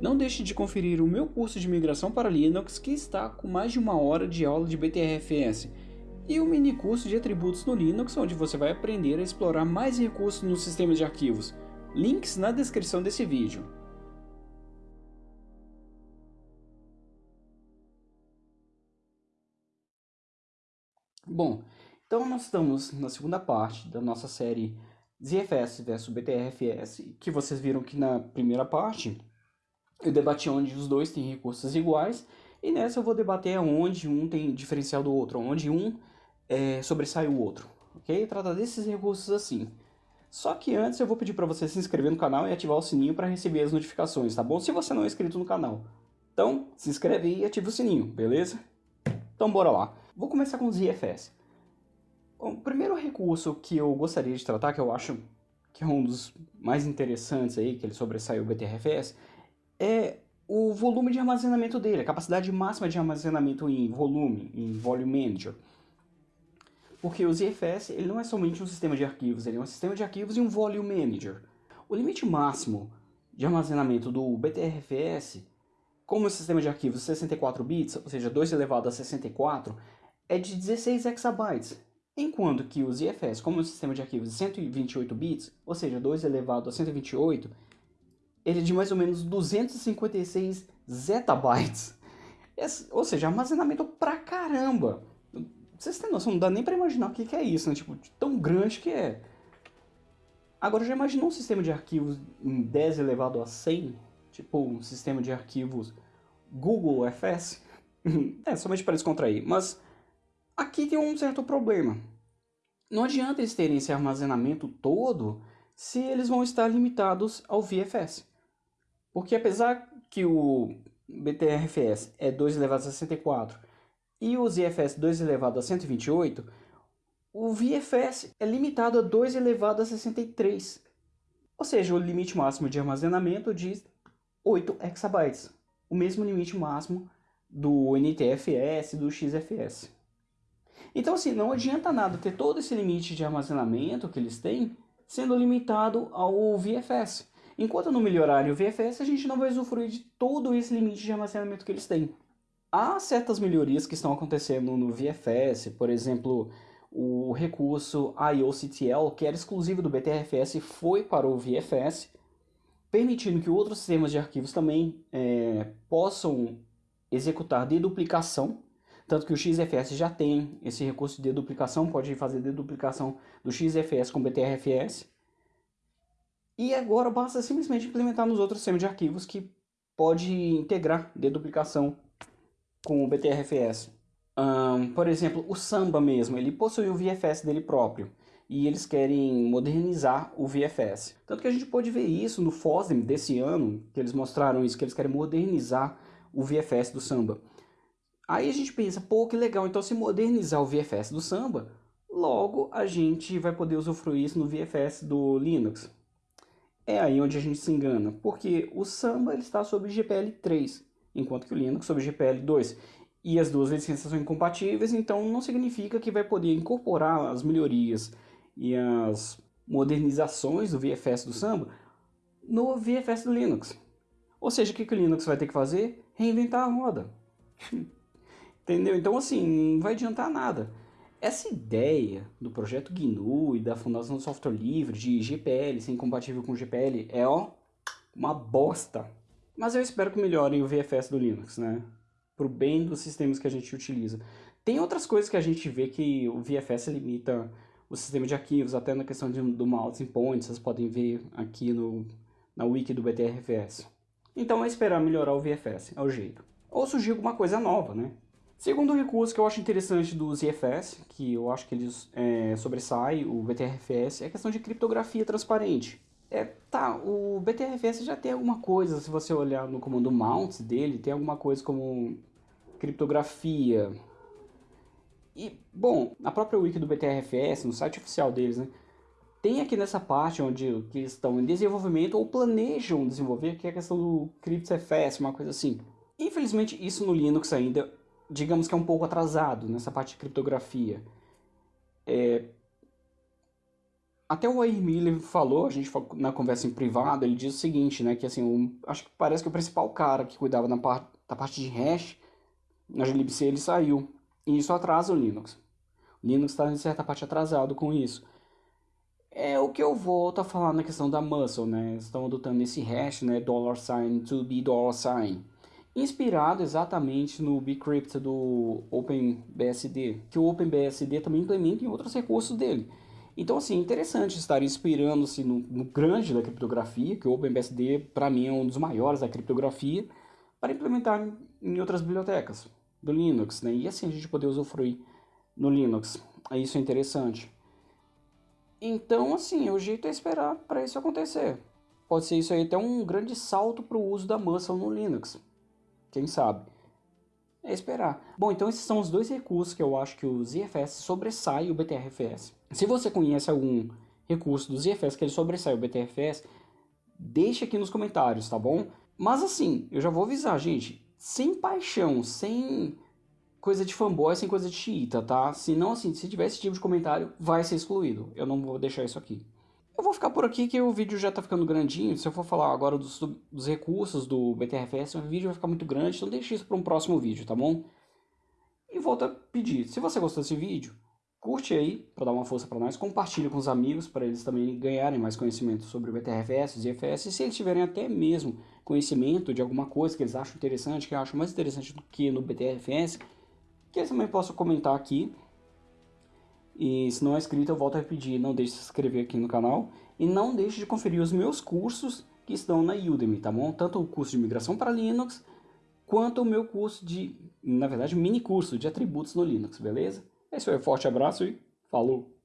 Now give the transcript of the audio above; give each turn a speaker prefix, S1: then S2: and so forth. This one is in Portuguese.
S1: Não deixe de conferir o meu curso de migração para Linux que está com mais de uma hora de aula de BTRFS e o mini curso de atributos no Linux onde você vai aprender a explorar mais recursos no sistema de arquivos. Links na descrição desse vídeo. Bom, então nós estamos na segunda parte da nossa série ZFS versus BTRFS, que vocês viram que na primeira parte eu debati onde os dois têm recursos iguais, e nessa eu vou debater onde um tem diferencial do outro, onde um é, sobressai o outro, ok? Trata desses recursos assim. Só que antes eu vou pedir para você se inscrever no canal e ativar o sininho para receber as notificações, tá bom? Se você não é inscrito no canal. Então, se inscreve e ativa o sininho, beleza? Então bora lá. Vou começar com os IFS. O primeiro recurso que eu gostaria de tratar, que eu acho que é um dos mais interessantes aí, que ele sobressai o BTRFS, é o volume de armazenamento dele, a capacidade máxima de armazenamento em volume, em Volume Manager. Porque o ZFS ele não é somente um sistema de arquivos, ele é um sistema de arquivos e um Volume Manager. O limite máximo de armazenamento do BTRFS, como o sistema de arquivos 64 bits, ou seja, 2 elevado a 64, é de 16 exabytes, enquanto que o ZFS, como o sistema de arquivos 128 bits, ou seja, 2 elevado a 128, ele é de mais ou menos 256 zettabytes. ou seja, armazenamento pra caramba. Vocês têm noção, não dá nem pra imaginar o que, que é isso, né? Tipo, tão grande que é. Agora, já imaginou um sistema de arquivos em 10 elevado a 100? Tipo, um sistema de arquivos Google FS? é, somente para descontrair. Mas aqui tem um certo problema. Não adianta eles terem esse armazenamento todo se eles vão estar limitados ao VFS. Porque apesar que o BTRFS é 2 elevado a 64 e o ZFS 2 elevado a 128, o VFS é limitado a 2 elevado a 63. Ou seja, o limite máximo de armazenamento de 8 exabytes. O mesmo limite máximo do NTFS do XFS. Então assim, não adianta nada ter todo esse limite de armazenamento que eles têm sendo limitado ao VFS. Enquanto não melhorarem o VFS, a gente não vai usufruir de todo esse limite de armazenamento que eles têm. Há certas melhorias que estão acontecendo no VFS, por exemplo, o recurso IOCTL, que era exclusivo do BTRFS, foi para o VFS, permitindo que outros sistemas de arquivos também é, possam executar deduplicação, tanto que o XFS já tem esse recurso de deduplicação, pode fazer deduplicação do XFS com BTRFS. E agora basta simplesmente implementar nos outros sistemas de arquivos que pode integrar deduplicação com o BTRFS. Um, por exemplo, o Samba mesmo, ele possui o VFS dele próprio e eles querem modernizar o VFS. Tanto que a gente pode ver isso no FOSDEM desse ano, que eles mostraram isso, que eles querem modernizar o VFS do Samba. Aí a gente pensa, pô, que legal, então se modernizar o VFS do Samba, logo a gente vai poder usufruir isso no VFS do Linux. É aí onde a gente se engana, porque o Samba ele está sob GPL 3, enquanto que o Linux sob GPL 2. E as duas licenças são incompatíveis, então não significa que vai poder incorporar as melhorias e as modernizações do VFS do Samba no VFS do Linux. Ou seja, o que, que o Linux vai ter que fazer? Reinventar a roda. Entendeu? Então assim, não vai adiantar nada. Essa ideia do projeto GNU e da Fundação do Software Livre de GPL ser incompatível com GPL é ó, uma bosta. Mas eu espero que melhorem o VFS do Linux, né? Pro bem dos sistemas que a gente utiliza. Tem outras coisas que a gente vê que o VFS limita o sistema de arquivos, até na questão de, do mouse in point, vocês podem ver aqui no, na wiki do BTRFS. Então é esperar melhorar o VFS, é o jeito. Ou surgir alguma coisa nova, né? Segundo recurso que eu acho interessante do ZFS, que eu acho que eles é, sobressai o BTRFS, é a questão de criptografia transparente. É, tá, o BTRFS já tem alguma coisa, se você olhar no comando mount dele, tem alguma coisa como criptografia. E, bom, a própria wiki do BTRFS, no site oficial deles, né, tem aqui nessa parte onde que estão em desenvolvimento ou planejam desenvolver, que é a questão do CryptFS, uma coisa assim. Infelizmente, isso no Linux ainda digamos que é um pouco atrasado nessa parte de criptografia. É... Até o Air falou, a gente falou na conversa em privado, ele diz o seguinte, né, que assim, um, acho que parece que o principal cara que cuidava da parte, da parte de hash na glibc ele saiu, e isso atrasa o Linux. O Linux está em certa parte atrasado com isso. É o que eu volto a falar na questão da muscle, né? Estão adotando esse hash, né, dollar sign to be dollar sign inspirado exatamente no bcrypt do OpenBSD, que o OpenBSD também implementa em outros recursos dele. Então, assim, é interessante estar inspirando-se no, no, grande da criptografia, que o OpenBSD, para mim, é um dos maiores da criptografia, para implementar em outras bibliotecas do Linux, né? E assim a gente poder usufruir no Linux. Isso é interessante. Então, assim, o jeito é esperar para isso acontecer. Pode ser isso aí até um grande salto para o uso da Muscle no Linux. Quem sabe? É esperar. Bom, então esses são os dois recursos que eu acho que o ZFS sobressai o BTRFS. Se você conhece algum recurso do ZFS que ele sobressai o BTRFS, deixa aqui nos comentários, tá bom? Mas assim, eu já vou avisar, gente, sem paixão, sem coisa de fanboy, sem coisa de xiita, tá? Se não, assim, se tiver esse tipo de comentário, vai ser excluído. Eu não vou deixar isso aqui. Eu vou ficar por aqui que o vídeo já está ficando grandinho. Se eu for falar agora dos, dos recursos do BTRFS, o vídeo vai ficar muito grande, então deixe isso para um próximo vídeo, tá bom? E volto a pedir, se você gostou desse vídeo, curte aí para dar uma força para nós, compartilhe com os amigos para eles também ganharem mais conhecimento sobre o BTRFS, ZFS, e se eles tiverem até mesmo conhecimento de alguma coisa que eles acham interessante, que eu acho mais interessante do que no BTRFS, que eles também possam comentar aqui e se não é inscrito, eu volto a pedir, não deixe de se inscrever aqui no canal. E não deixe de conferir os meus cursos que estão na Udemy, tá bom? Tanto o curso de migração para Linux, quanto o meu curso de, na verdade, mini curso de atributos no Linux, beleza? É isso aí, forte abraço e falou!